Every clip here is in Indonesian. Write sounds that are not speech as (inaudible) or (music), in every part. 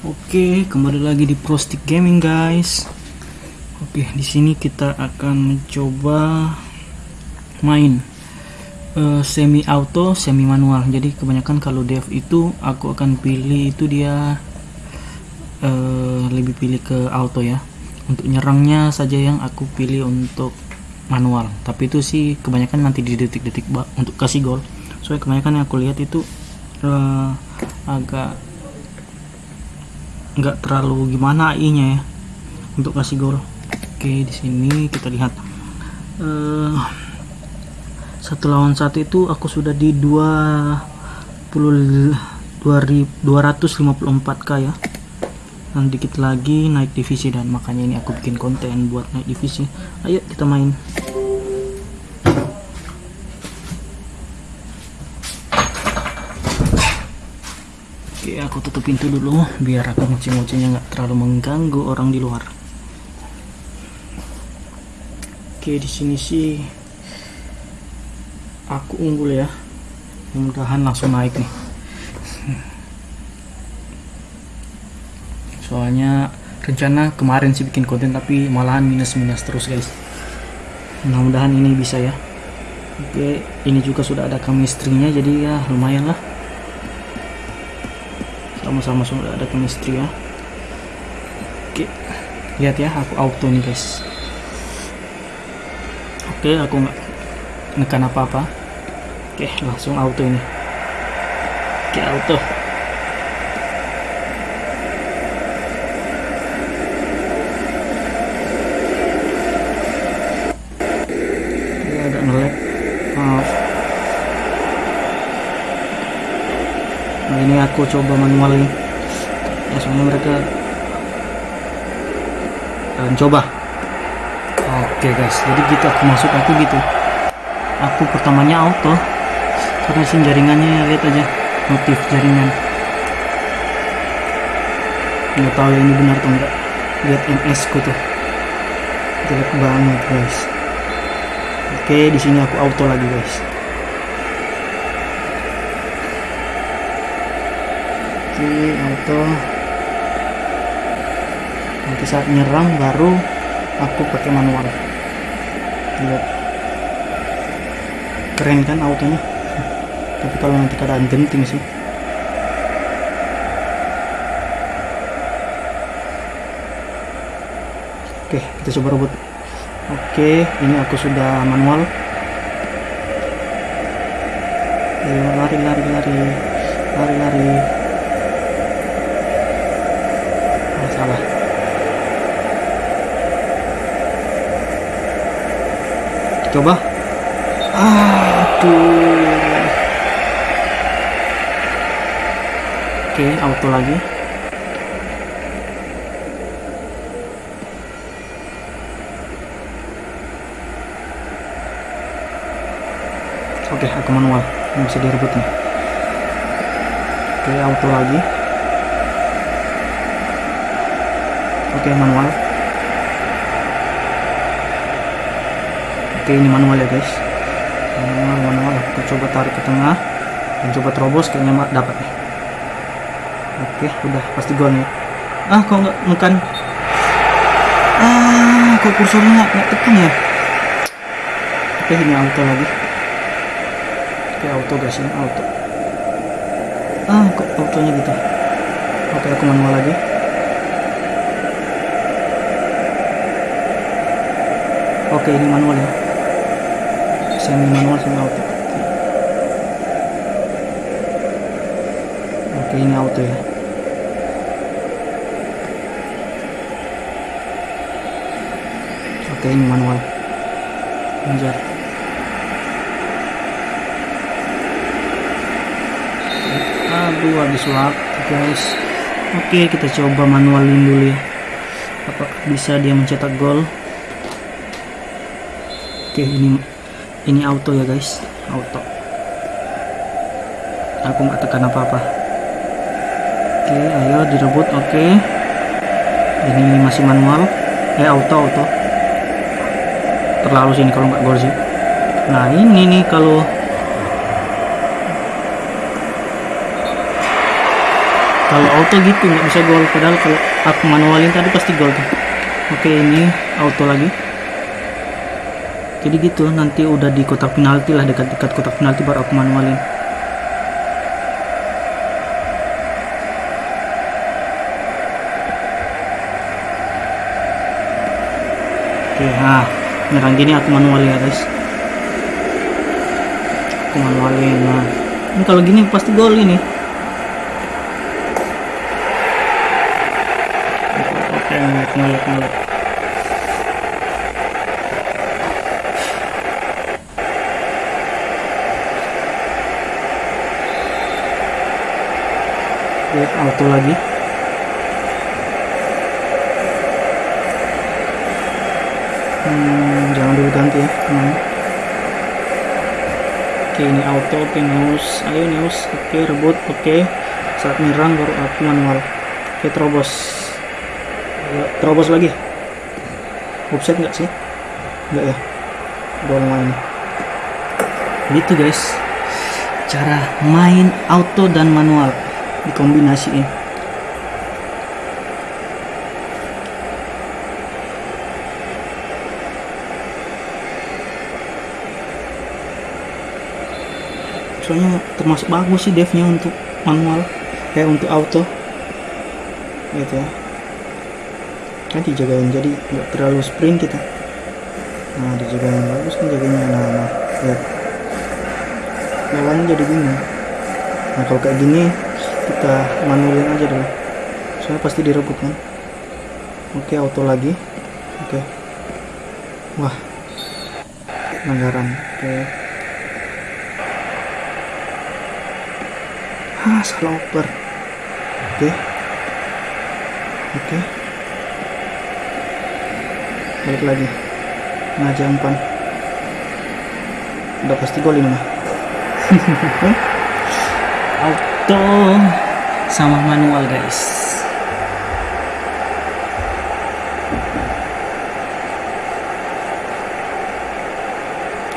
Oke, kembali lagi di Prostick Gaming, guys. Oke, di sini kita akan mencoba main eh, semi auto, semi manual. Jadi kebanyakan kalau dev itu aku akan pilih itu dia eh, lebih pilih ke auto ya. Untuk nyerangnya saja yang aku pilih untuk manual. Tapi itu sih kebanyakan nanti di detik-detik untuk kasih gol. Soalnya kebanyakan yang aku lihat itu eh, agak nggak terlalu gimana AI-nya ya untuk kasih gol. Oke, di sini kita lihat eh satu lawan satu itu aku sudah di 20 254k ya. Dan dikit lagi naik divisi dan makanya ini aku bikin konten buat naik divisi. Ayo kita main. Oke, aku tutup pintu dulu biar aku ngoceh-ngocehnya nggak terlalu mengganggu orang di luar. Oke, di sini sih aku unggul ya. Mudah-mudahan langsung naik nih. Soalnya rencana kemarin sih bikin konten tapi malahan minus-minus terus guys. Mudah-mudahan ini bisa ya. Oke, ini juga sudah ada chemistry-nya jadi ya lumayan lah sama-sama sudah ada chemistry ya. Oke lihat ya aku auto nih guys. Oke aku nggak nekan apa-apa. Oke langsung auto ini. Oke auto Ini agak ngelag maaf Nah ini aku coba manual nih. Ya soalnya mereka kalian coba. Oke guys, jadi gitu aku masuk aku gitu. Aku pertamanya auto karena sih jaringannya lihat aja motif jaringan. Nggak tahu ya ini benar atau enggak. Lihat MS ku tuh. Jelek banget guys. Oke, di sini aku auto lagi guys. Oke, auto. Nanti saat nyerang baru aku pakai manual. Lihat. Keren kan autonya? (laughs) Tapi kalau nanti keadaan genting sih. Oke, kita coba rebut. Oke, ini aku sudah manual. Ayo lari lari lari. Lari lari. Ah, salah coba. Aduh. Oke auto lagi. Oke aku manual. Ini bisa direbut nih. Oke auto lagi. Oke manual. Oke ini manual ya guys. Manual manual. Aku coba tarik ke tengah dan coba terobos kayaknya dapat nih. Oke udah pasti gol nih. Ah kok nggak bukan? Ah kok kursornya nggak tekan ya? Oke ini auto lagi. Oke auto guys ini auto. Ah kok autonya gitu? Oke aku manual lagi. Oke ini manual ya semi manual semi auto Oke ini auto ya. Oke ini manual. Anjar. Aduh habis waktu guys. Oke kita coba manualin dulu ya. Apakah bisa dia mencetak gol? Oke ini ini auto ya guys. Auto. Aku nggak tekan apa apa oke ayo direbut. Oke. Ini masih manual. Eh auto auto. Terlalu sini kalau nggak gol sih. Nah ini nih kalau kalau auto gitu nggak bisa gol. Padahal kalau aku manualin tadi pasti gol tuh. Oke ini auto lagi jadi gitu nanti udah di kotak penalti lah dekat-dekat kotak penalti baru aku manualin. Oke nah nyerang gini aku manualin ya guys. Aku manualin nah ini kalau gini pasti gol ini. Oke ngelik ngelik ngelik Oke, auto lagi. Hmm, jangan dulu ganti ya teman oke ini auto oke ayo neus oke rebut oke. Saat nyerang baru aku manual. Oke terobos. Terobos lagi. Offset nggak sih? Nggak ya? Gol main. Gitu guys. Cara main auto dan manual dikombinasiin. Soalnya termasuk bagus sih devnya untuk manual kayak untuk auto. Gitu ya. Kan dijagain jadi nggak terlalu sprint kita. Nah dijagain bagus kan jaganya nah, nah lihat. Lawannya jadi bingung nah kalau kayak gini kita manualin aja dulu. Soalnya pasti direbut kan? Oke auto lagi. Oke. Wah. Pelanggaran oke. Ah salah oper. Oke. Oke. Balik lagi. Nah jampan udah pasti gol ini mah auto sama manual guys.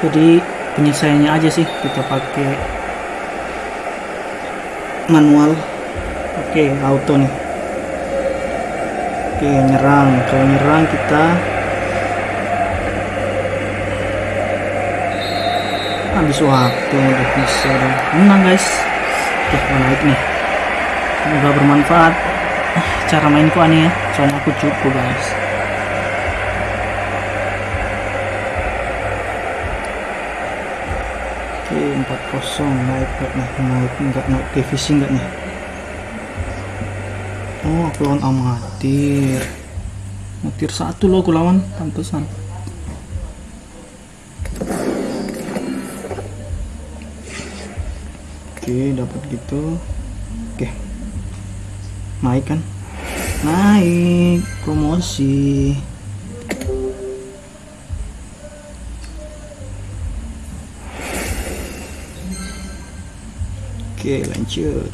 Jadi penyelesaiannya aja sih. Kita pakai manual. Oke auto nih. Oke nyerang. Kalau nyerang kita habis waktu udah bisa. Menang guys mau naik nih. Semoga bermanfaat. Ah, cara mainku aneh ya. Soalnya aku cukup guys. Oke 4-0 naik gak nih? Naik enggak naik divisi enggak nih? Oh aku lawan amatir. Amatir satu loh aku lawan. Pantesan oke dapat gitu. Oke. Naik kan? Naik. Promosi. Oke lanjut.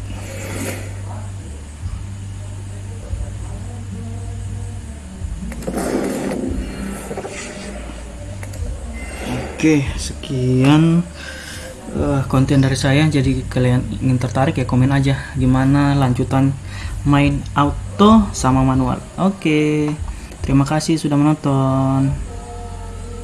Oke, sekian eh, konten dari saya. Jadi kalian ingin tertarik ya komen aja gimana lanjutan main auto sama manual. Oke, terima kasih sudah menonton.